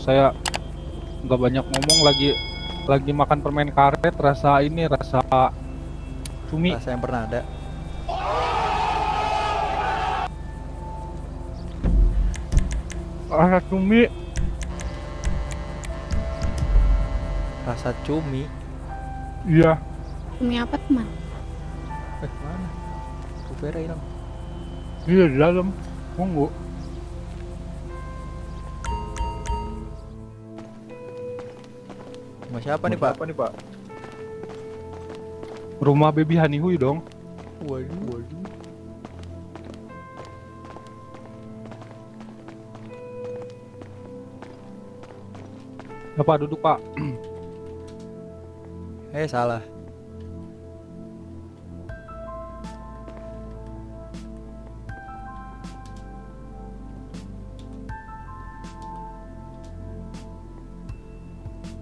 Saya nggak banyak ngomong lagi lagi makan permen karet rasa ini rasa cumi. Rasa yang pernah ada. Rasa cumi. Rasa cumi. Iya. Demi apa teman? Eh, mana? Kupera hilang. Iya di dalam. Monggo. Rumah siapa nih, Pak? Apa nih Pak? Rumah baby Hanihui dong. Waduh, waduh. Ya Pak duduk Pak. Eh, salah.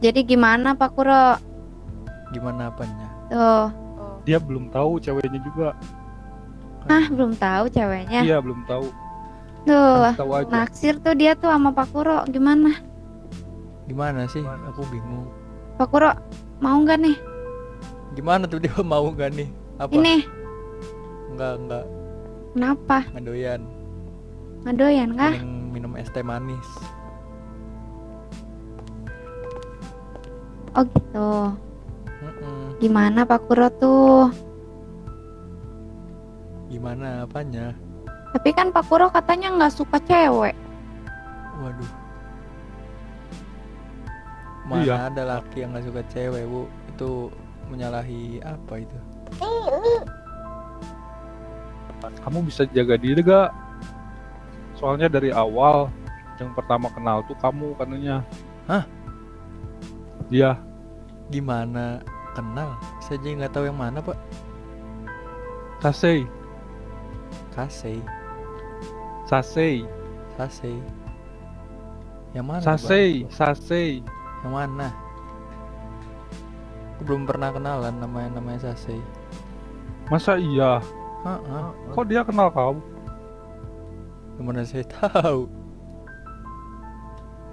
Jadi gimana Pak Kuro? Gimana apanya? Tuh. Dia belum tahu ceweknya juga. Ah, belum tahu ceweknya. Iya belum tahu. Tuh. Tahu aja. Naksir tuh dia tuh sama Pak Kuro. Gimana? Gimana sih? Aku bingung. Pak Kuro mau nggak nih? Gimana tuh dia mau gak nih? Apa? Ini Enggak, enggak. kenapa? Nggak doyan. Ngadoyan kah? Mending minum es teh manis. Oh gitu. Mm-mm. Gimana Pak Kuro tuh? Gimana apanya? Tapi kan Pak Kuro katanya nggak suka cewek. Waduh. Mana Iya. ada laki yang nggak suka cewek, Bu? Itu menyalahi apa itu? Kamu bisa jaga diri gak? Soalnya dari awal yang pertama kenal tuh kamu katanya. Hah? Iya. Gimana kenal? Saya jadi nggak tahu yang mana, Pak. Sasei. Kasei, Sasei. Sasei. Yang mana? tuh, Pak? Sasei. Sasei. Yang mana? Aku belum pernah kenalan namanya namanya Sasei. Masa iya? Heeh. Kok dia kenal kamu? Gimana saya tahu?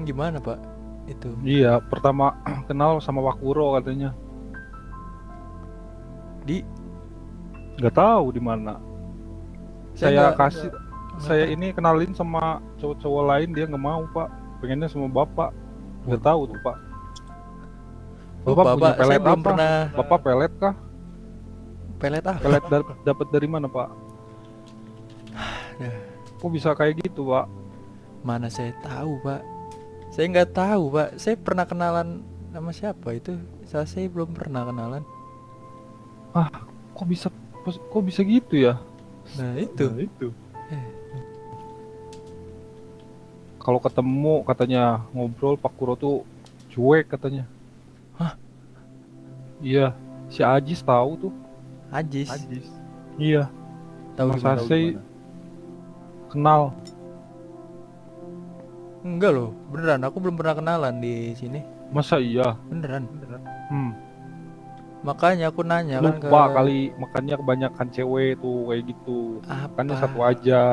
Gimana, Pak? Itu. Iya, pertama kenal sama Wakuro katanya. Di Nggak tahu di mana. Saya Saya nggak- kasih nggak saya ini kenalin sama cowok-cowok lain dia nggak mau, Pak. Pengennya sama Bapak. Nggak tahu tuh, Pak. Oh, Bapak, punya pelet apa? pernah Bapak pelet kah? pelet ah. Pelet dar- dapat dari mana, Pak? Dah. Kok bisa kayak gitu, Pak? Mana saya tahu, Pak. Saya nggak tahu, Pak. Saya pernah kenalan sama siapa itu? Saya belum pernah kenalan. Kok bisa kok bisa gitu ya? Nah, itu. Nah, itu. Eh. Kalau ketemu katanya ngobrol Pak Kuro tuh cuek katanya. Hah? Iya, si Ajis tahu tuh. Ajis. Iya, Tahu Mas kenal. Enggak loh, beneran. Aku belum pernah kenalan di sini. Masa iya? Beneran. Hmm. Makanya aku nanya kan ke Lupa kali makanya kebanyakan cewek tuh kayak gitu. apa? Kan satu aja.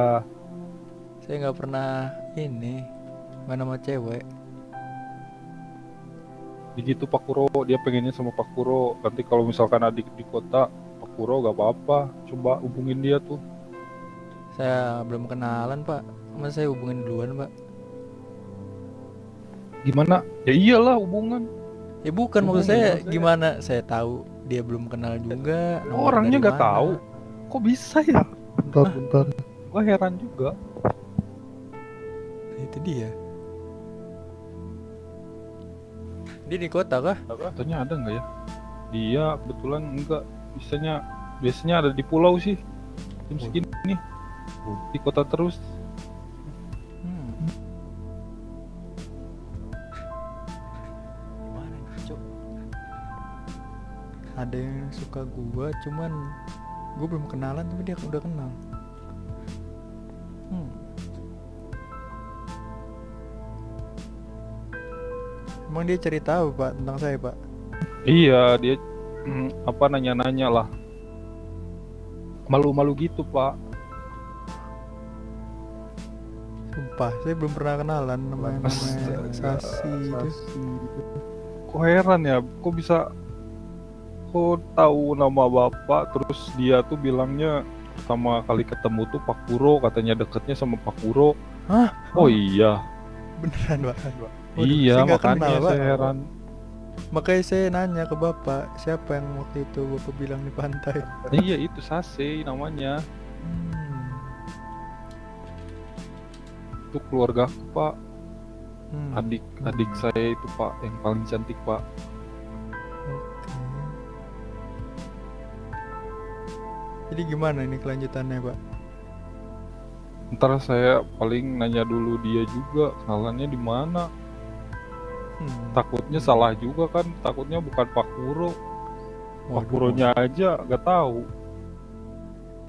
Saya nggak pernah ini mana sama cewek. Begitu Pak Kuro, dia pengennya sama Pak Kuro. Nanti kalau misalkan adik di kota, Pak Kuro gak apa-apa. Coba hubungin dia tuh. Saya belum kenalan, Pak. Masa saya hubungin duluan, Pak? Gimana? Ya iyalah hubungan. Ya bukan maksud saya gimana? Saya tahu dia belum kenal juga. Orangnya nggak tahu. Kok bisa ya? Bentar, bentar. Gua heran juga. Itu dia. Dia di kota kah? Katanya ada nggak ya? Dia kebetulan enggak. Biasanya biasanya ada di pulau sih. Jam segini. Di kota terus. Suka gua, cuman gua belum kenalan tapi dia udah kenal. Hmm. Emang dia cerita apa pak tentang saya pak? Iya, dia mm, apa nanya-nanya lah. Malu-malu gitu, Pak. Sumpah? Saya belum pernah kenalan namanya Sasi itu. Sasi. Kok heran ya, kok bisa kok tahu nama bapak terus dia tuh bilangnya pertama kali ketemu tuh Pak Puro katanya deketnya sama Pak Puro. Hah? Oh iya, Beneran, Pak. Waduh, iya saya makanya kenal, saya heran. Makanya saya nanya ke bapak, siapa yang waktu itu bapak bilang di pantai? iya itu Sase namanya. Hmm. Itu keluarga aku Pak, Hmm. adik adik saya itu Pak yang paling cantik Pak. Jadi gimana ini kelanjutannya, Pak? Ntar saya paling nanya dulu dia juga kenalannya di mana. Hmm. Takutnya salah juga kan, takutnya bukan Pak Puro. Pak Waduh. Puronya aja gak tahu.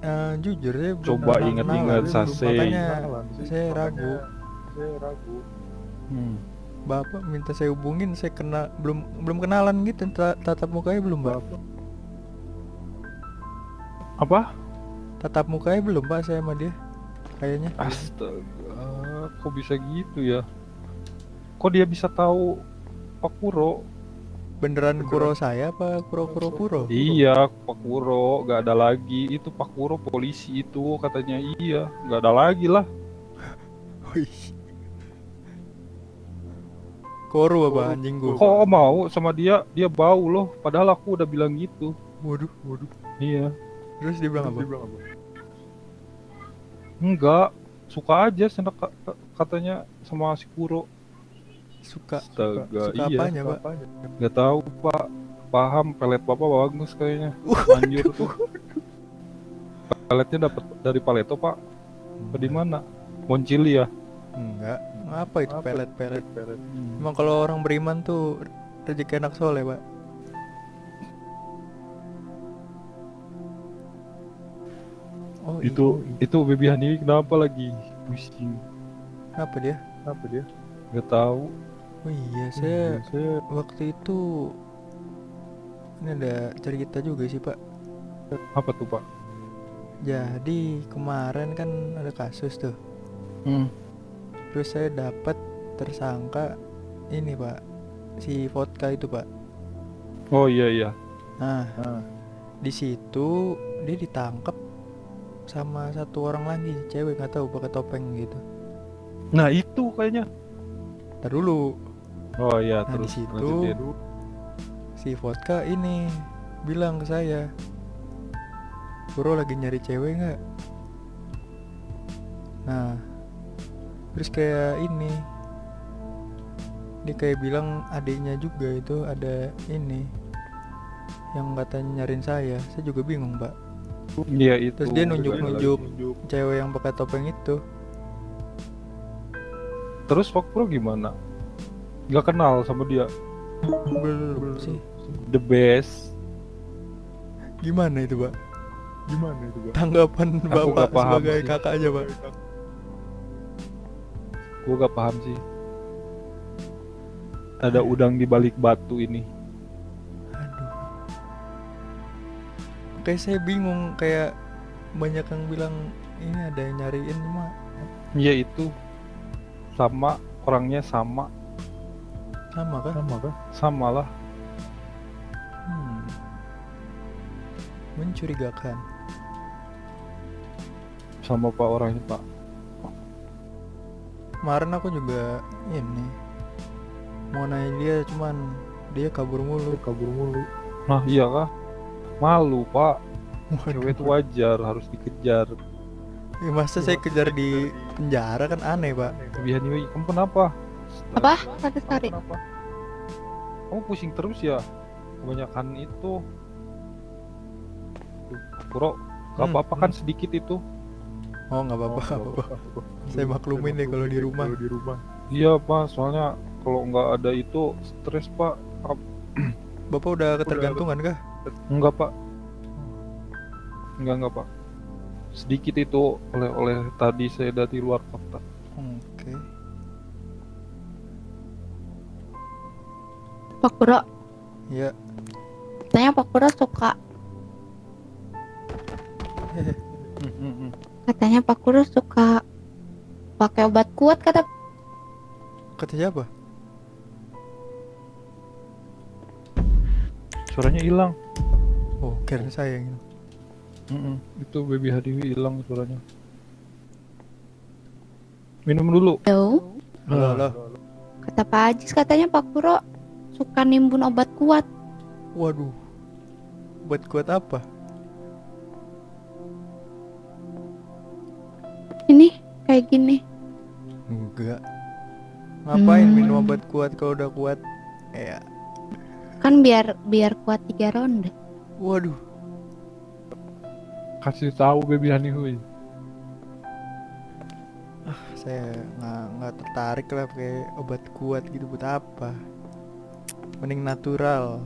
Eh, jujur ya Coba ingat-ingat kenalan, Sase. Makanya saya ragu. Saya ragu. Hmm. Bapak minta saya hubungin, saya kena belum belum kenalan gitu, ta- tatap mukanya belum, Pak. Apa? Tatap mukanya belum, Pak, saya sama dia. Kayaknya. Astaga, kok bisa gitu ya? Kok dia bisa tahu Pak Puro? Beneran kuro saya apa kuro-kuro puro? Iya, Pak Puro, gak ada lagi. Itu Pak Puro polisi itu katanya iya, gak ada lagi lah. Koru apa anjing gua? Kok mau sama dia? Dia bau loh. Padahal aku udah bilang gitu. Waduh, waduh. Iya. Terus dia bilang apa? Enggak, suka aja ka- katanya sama si Puro. Suka. Astaga, Suka iya. apanya, Pak? Gak tahu Pak. Paham pelet Bapak bagus kayaknya. Manjur tuh. Peletnya dapat dari Paleto Pak. Apa di mana? Moncili ya? Enggak. Apa itu pelet-pelet? Emang kalau orang beriman tuh rezeki anak soleh, Pak. Itu iya. itu Baby Hani kenapa lagi pusing? apa dia? Apa dia? Gak tahu. Oh iya, saya saya waktu itu ini ada cerita juga sih, Pak. apa tuh Pak? Jadi kemarin kan ada kasus tuh. Hmm. Terus saya dapat tersangka ini, Pak. Si vodka itu, Pak. Oh iya iya. Nah, Ah. di situ dia ditangkap sama satu orang lagi, cewek nggak tahu pakai topeng gitu. Nah itu kayaknya. Ntar dulu, Oh iya Nah, di terus situ- lanjutin. si vodka ini bilang ke saya, Bro lagi nyari cewek nggak? Nah, terus kayak ini, dia kayak bilang adiknya juga itu ada ini yang katanya nyariin saya. Saya juga bingung, Pak. Iya itu. Terus dia nunjuk-nunjuk. Nunjuk. Cewek yang pakai topeng itu. Terus Pak Pro gimana? Gak kenal sama dia. Belum sih. The best. Gimana itu, Pak? Gimana itu Pak? Tanggapan Aku Bapak sebagai sih. kakaknya, Pak. Gue gak paham sih. Ada udang di balik batu ini. Kayak saya bingung kayak banyak yang bilang ini ada yang nyariin cuma Iya itu. Sama orangnya sama. sama kan? Sama kan? Sama lah. Hmm. Mencurigakan. Sama Pak orangnya Pak. Kemarin aku juga ini mau nanya dia cuman dia kabur mulu. Kabur mulu. Nah iya kah? Malu Pak. Cewek itu wajar harus dikejar. Ya, masa saya kejar di penjara kan aneh, Pak. Kebihan Yui, kamu kenapa? Apa? Kenapa? Kamu pusing terus ya? Kebanyakan itu. Duh, Bro, gak Hmm, apa-apa kan sedikit itu. Oh, nggak apa-apa, nggak apa-apa. Saya maklumin deh kalau di rumah. di rumah. Iya pak, soalnya kalau nggak ada itu stres pak. Ap- Bapak udah ketergantungan kah? Enggak pak. Enggak enggak pak. Sedikit itu oleh-oleh tadi saya dari luar kota. Oke. Pak Puro, Ya, katanya Pak Puro suka. Katanya Pak Puro suka pakai obat kuat kata Kata siapa? Suaranya hilang. Kira saya yang ini. Mm-mm, Itu baby Hadiwi hilang suaranya. Minum dulu. Halo Halo, halo. kata Pak Ajis katanya Pak Kuro suka nimbun obat kuat Waduh. Buat kuat apa? ini kayak gini Enggak. Ngapain Hmm. minum obat kuat kalau udah kuat? Ya. kan biar biar kuat tiga ronde Waduh. Kasih tahu baby Hadiwi. Saya nggak nggak tertarik lah pakai obat kuat gitu buat apa? Mending natural.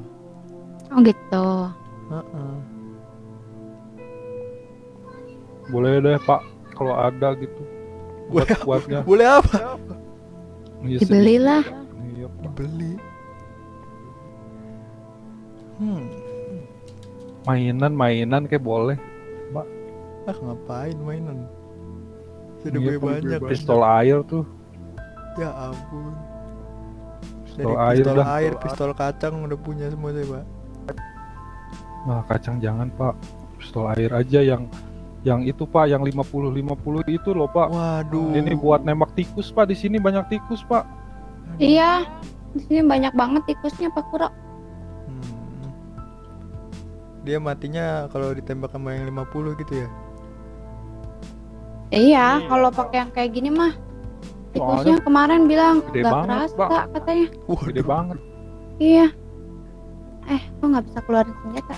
oh gitu Heeh. Boleh deh Pak, kalau ada gitu. Buat Boleh kuatnya. Boleh apa? Iya, dibelilah. Iya, Pak. Dibeli. Hmm. Mainan-mainan kayak boleh. Ah ngapain mainan? Sudah Iya, banyak. Pistol air tuh. Ya ampun. Dari Pistol air pistol dah. air, pistol kacang udah punya semua saya, Pak. Nah, kacang jangan, Pak. Pistol air aja yang yang itu, Pak, yang 50 50 itu loh, Pak. Waduh. Ini buat nembak tikus, Pak. Di sini banyak tikus, Pak. iya di sini banyak banget tikusnya Pak Kuro Hmm. Dia matinya kalau ditembak sama yang 50 gitu ya. iya kalau pakai yang kayak gini mah tikusnya kemarin bilang gede nggak banget, kerasa Pak." katanya Gede banget. iya eh kok nggak bisa keluarin senjata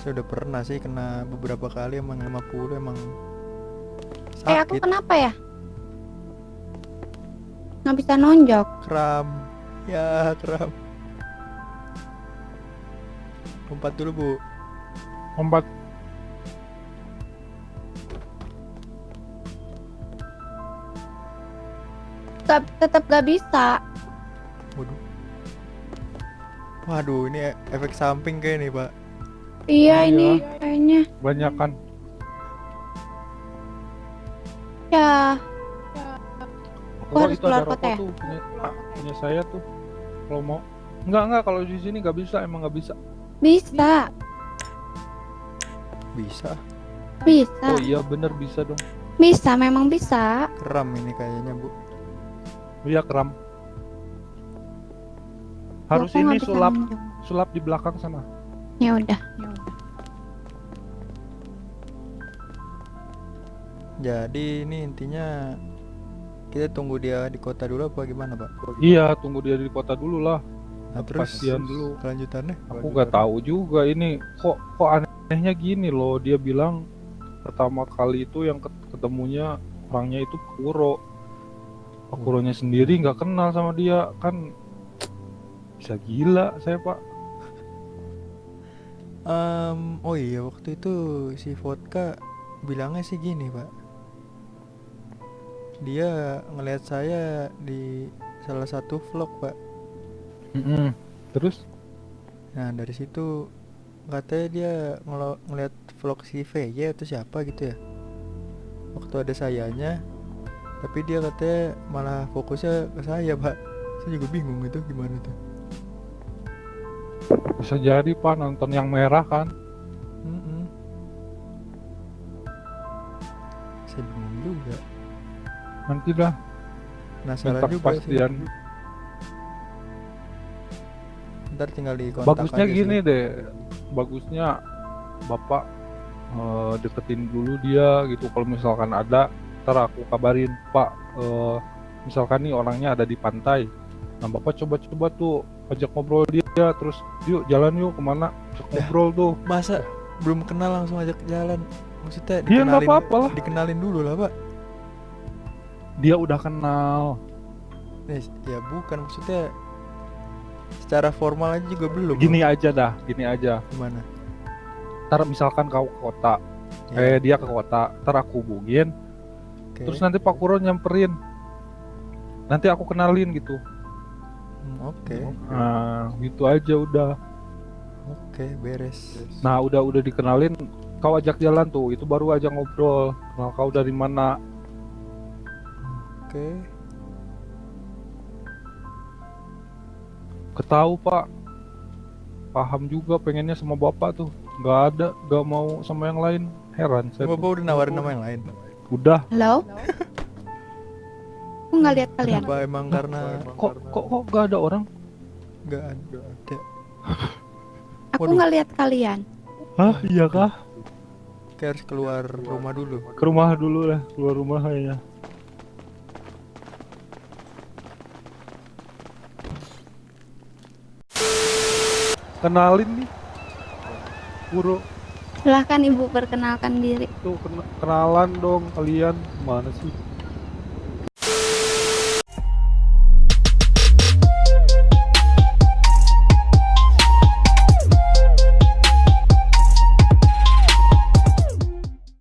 Saya udah pernah sih kena beberapa kali emang 50 emang eh aku sakit, kenapa ya nggak bisa nonjok kram. Ya, kram. Lompat dulu, Bu. Lompat. Gak, tetap gak bisa Waduh. Waduh, ini efek samping kayak nih, Pak. iya Iya. ini kayaknya Banyak kan. ya Oh, harus itu ada keluar kota ya? tuh punya, punya saya tuh. Kalau mau. Enggak, enggak. Kalau di sini nggak bisa. Emang nggak bisa. Bisa Bisa. bisa Oh iya, bener bisa dong. bisa memang bisa Kram ini kayaknya, Bu. Iya, kram. Harus ini sulap, sulap di belakang sana. ya udah Jadi ini intinya kita tunggu dia di kota dulu apa gimana, Pak? Iya, tunggu dia di kota dulu lah. Nah, terus dulu. kelanjutannya? Aku nggak tahu juga ini kok kok anehnya gini loh. Dia bilang pertama kali itu yang ket- ketemunya orangnya itu Pakuro. Pakuronya sendiri nggak kenal sama dia kan bisa gila saya pak. Em, oh iya waktu itu si Vodka bilangnya sih gini pak Dia ngelihat saya di salah satu vlog pak Mm-mm. Terus? Nah dari situ katanya dia ngelo- ngeliat vlog si VY atau siapa gitu ya. Waktu ada sayanya Tapi dia katanya malah fokusnya ke saya pak. Saya juga bingung itu gimana tuh. Bisa jadi pak nonton yang merah kan? Mm-mm. Saya bingung juga. Nanti dah. Penasaran juga sih Ntar tinggal di kontak Bagusnya aja gini sih. deh, bagusnya bapak eh, deketin dulu dia gitu. Kalau misalkan ada, ntar aku kabarin Pak. eh, misalkan nih orangnya ada di pantai, nah bapak coba-coba tuh ajak ngobrol dia, terus yuk jalan yuk ke mana, ajak Dah. ngobrol tuh. Masa belum kenal langsung ajak jalan Maksudnya Iya, nggak dikenalin apa-apa lah. Dikenalin dulu lah pak Dia udah kenal. Eh, Ya bukan maksudnya Secara formal aja juga belum Gini aja dah, gini aja. Gimana Ntar misalkan kau ke kota, Ya, eh dia ke kota, ntar aku hubungin, oke. terus nanti Pak Kuro nyamperin. Nanti aku kenalin gitu. Hmm, Oke Nah, gitu aja udah. Oke beres Nah, udah udah dikenalin, kau ajak jalan tuh, itu baru aja ngobrol. Kenal kau dari mana? Oke. Ketahu pak. Paham juga pengennya sama bapak tuh. Nggak ada, nggak mau sama yang lain. Heran saya. tuh. Bapak udah nawarin nama yang lain. Udah. Halo? Aku nggak lihat kalian. Kenapa emang karena Kok kok kok nggak ada orang? nggak ada? Aku nggak lihat kalian. Hah? Iya kah? Kayak harus keluar rumah dulu. Ke rumah dulu lah, keluar rumah kayaknya. Kenalin nih. Puro, Silahkan ibu perkenalkan diri. tuh kena- kenalan dong kalian. Mana sih?